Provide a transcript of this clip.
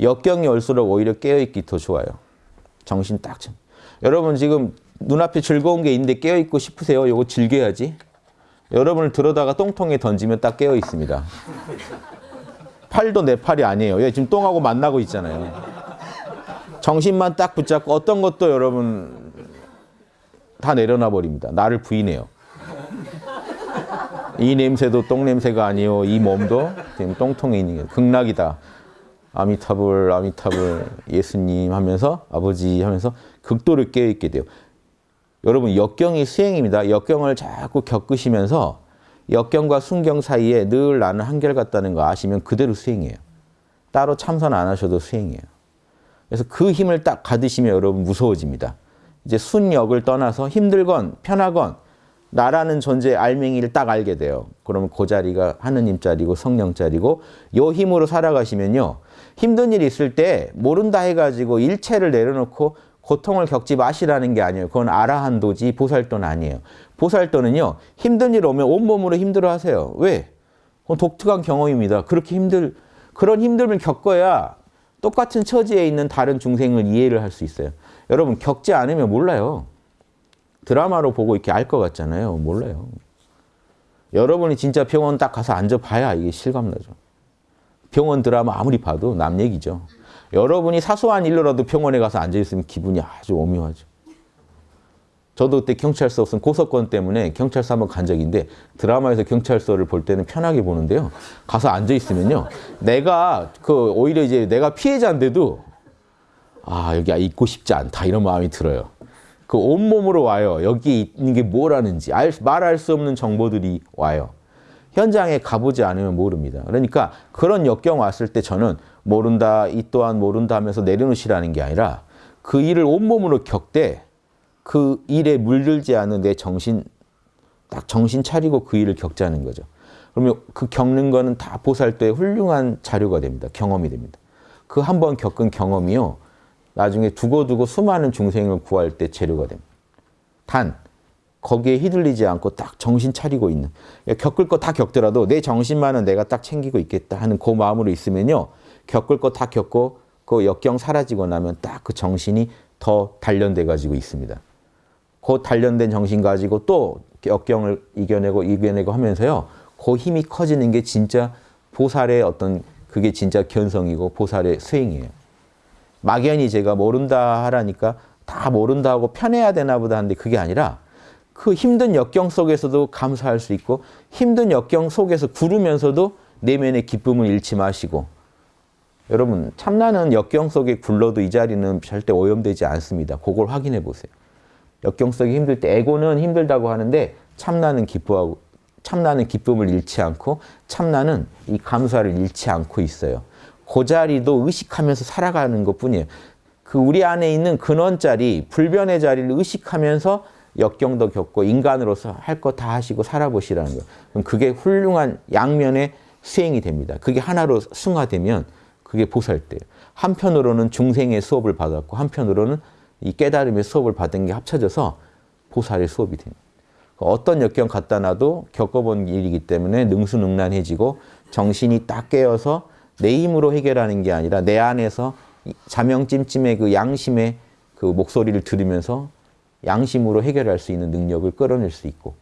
역경이 올수록 오히려 깨어있기 더 좋아요. 정신 딱 참. 여러분 지금 눈앞에 즐거운 게 있는데 깨어있고 싶으세요? 이거 즐겨야지. 여러분을 들어다가 똥통에 던지면 딱 깨어 있습니다. 팔도 내 팔이 아니에요. 얘 지금 똥하고 만나고 있잖아요. 정신만 딱 붙잡고 어떤 것도 여러분 다 내려놔 버립니다. 나를 부인해요. 이 냄새도 똥 냄새가 아니요. 이 몸도 지금 똥통에 있는 게 극락이다. 아미타불, 아미타불, 예수님 하면서 아버지 하면서 극도를 깨어있게 돼요. 여러분 역경이 수행입니다. 역경을 자꾸 겪으시면서 역경과 순경 사이에 늘 나는 한결같다는 거 아시면 그대로 수행이에요. 따로 참선 안 하셔도 수행이에요. 그래서 그 힘을 딱 가드시면 여러분 무서워집니다. 이제 순역을 떠나서 힘들건 편하건 나라는 존재 알맹이를 딱 알게 돼요. 그러면 그 자리가 하느님 자리고 성령 자리고 요 힘으로 살아가시면요. 힘든 일 있을 때 모른다 해가지고 일체를 내려놓고 고통을 겪지 마시라는 게 아니에요. 그건 아라한도지 보살도는 아니에요. 보살도는요. 힘든 일 오면 온몸으로 힘들어 하세요. 왜? 독특한 경험입니다. 그렇게 힘들 그런 힘듦을 겪어야 똑같은 처지에 있는 다른 중생을 이해를 할 수 있어요. 여러분 겪지 않으면 몰라요. 드라마로 보고 이렇게 알 것 같잖아요. 몰라요. 여러분이 진짜 병원 딱 가서 앉아봐야 이게 실감나죠. 병원 드라마 아무리 봐도 남 얘기죠. 여러분이 사소한 일로라도 병원에 가서 앉아있으면 기분이 아주 오묘하죠. 저도 그때 경찰서 없으면 고소권 때문에 경찰서 한번 간 적인데 드라마에서 경찰서를 볼 때는 편하게 보는데요. 가서 앉아있으면요. 내가 그 오히려 이제 내가 피해자인데도 아 여기 있고 싶지 않다 이런 마음이 들어요. 그 온몸으로 와요. 여기 있는 게 뭐라는지 알, 말할 수 없는 정보들이 와요. 현장에 가보지 않으면 모릅니다. 그러니까 그런 역경 왔을 때 저는 모른다, 이 또한 모른다 하면서 내려놓으시라는 게 아니라 그 일을 온몸으로 겪되 그 일에 물들지 않은 내 정신, 딱 정신 차리고 그 일을 겪자는 거죠. 그러면 그 겪는 거는 다 보살도의 훌륭한 자료가 됩니다. 경험이 됩니다. 그 한 번 겪은 경험이요. 나중에 두고두고 수많은 중생을 구할 때 재료가 됩니다. 단, 거기에 휘둘리지 않고 딱 정신 차리고 있는 겪을 거 다 겪더라도 내 정신만은 내가 딱 챙기고 있겠다 하는 그 마음으로 있으면요. 겪을 거 다 겪고 그 역경 사라지고 나면 딱 그 정신이 더 단련돼 가지고 있습니다. 그 단련된 정신 가지고 또 역경을 이겨내고 이겨내고 하면서요. 그 힘이 커지는 게 진짜 보살의 어떤 그게 진짜 견성이고 보살의 수행이에요. 막연히 제가 모른다 하라니까 다 모른다 하고 편해야 되나 보다 하는데 그게 아니라 그 힘든 역경 속에서도 감사할 수 있고 힘든 역경 속에서 구르면서도 내면의 기쁨을 잃지 마시고 여러분 참나는 역경 속에 굴러도 이 자리는 절대 오염되지 않습니다. 그걸 확인해 보세요. 역경 속에 힘들 때 에고는 힘들다고 하는데 참나는 기뻐하고 참나는 기쁨을 잃지 않고 참나는 이 감사를 잃지 않고 있어요. 그 자리도 의식하면서 살아가는 것뿐이에요. 그 우리 안에 있는 근원 자리, 불변의 자리를 의식하면서 역경도 겪고 인간으로서 할 거 다 하시고 살아보시라는 거예요. 그게 훌륭한 양면의 수행이 됩니다. 그게 하나로 승화되면 그게 보살대예요. 한편으로는 중생의 수업을 받았고 한편으로는 이 깨달음의 수업을 받은 게 합쳐져서 보살의 수업이 됩니다. 어떤 역경 갖다 놔도 겪어본 일이기 때문에 능수능란해지고 정신이 딱 깨어서 내 힘으로 해결하는 게 아니라 내 안에서 자명찜찜의 그 양심의 그 목소리를 들으면서 양심으로 해결할 수 있는 능력을 끌어낼 수 있고